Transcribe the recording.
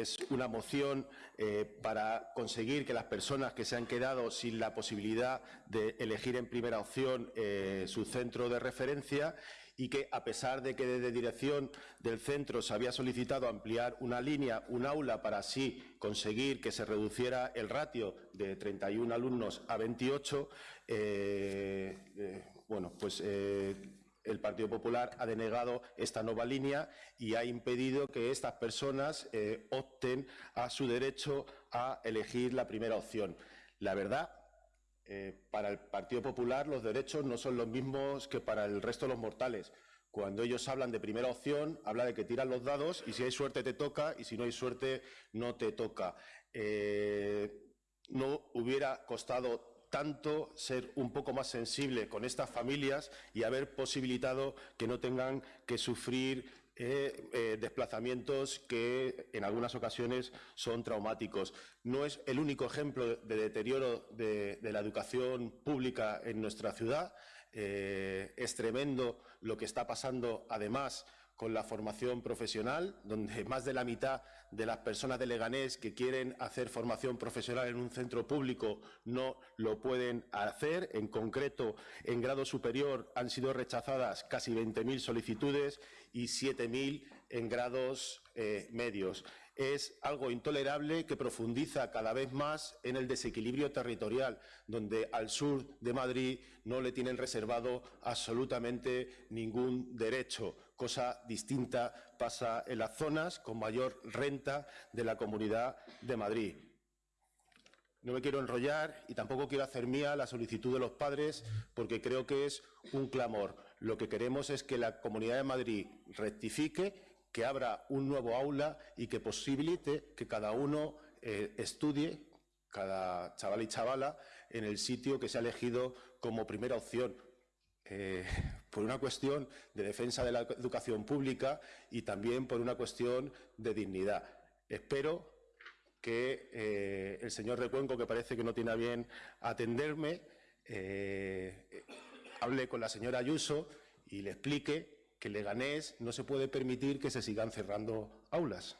es una moción eh, para conseguir que las personas que se han quedado sin la posibilidad de elegir en primera opción eh, su centro de referencia y que, a pesar de que desde dirección del centro se había solicitado ampliar una línea, un aula, para así conseguir que se reduciera el ratio de 31 alumnos a 28, eh, bueno, pues el Partido Popular ha denegado esta nueva línea y ha impedido que estas personas eh, opten a su derecho a elegir la primera opción. La verdad, eh, para el Partido Popular los derechos no son los mismos que para el resto de los mortales. Cuando ellos hablan de primera opción, habla de que tiran los dados y si hay suerte te toca y si no hay suerte no te toca. Eh, no hubiera costado tanto ser un poco más sensible con estas familias y haber posibilitado que no tengan que sufrir eh, eh, desplazamientos que en algunas ocasiones son traumáticos. No es el único ejemplo de deterioro de, la educación pública en nuestra ciudad. Eh, es tremendo lo que está pasando, además, con la formación profesional, donde más de la mitad de las personas de Leganés que quieren hacer formación profesional en un centro público no lo pueden hacer. En concreto, en grado superior han sido rechazadas casi 20.000 solicitudes y 7.000 en grados eh, medios es algo intolerable que profundiza cada vez más en el desequilibrio territorial, donde al sur de Madrid no le tienen reservado absolutamente ningún derecho. Cosa distinta pasa en las zonas con mayor renta de la Comunidad de Madrid. No me quiero enrollar y tampoco quiero hacer mía la solicitud de los padres porque creo que es un clamor. Lo que queremos es que la Comunidad de Madrid rectifique que abra un nuevo aula y que posibilite que cada uno eh, estudie, cada chaval y chavala, en el sitio que se ha elegido como primera opción. Eh, por una cuestión de defensa de la educación pública y también por una cuestión de dignidad. Espero que eh, el señor Recuenco, que parece que no tiene a bien atenderme, hable con la señora Ayuso y le explique que Leganés no se puede permitir que se sigan cerrando aulas.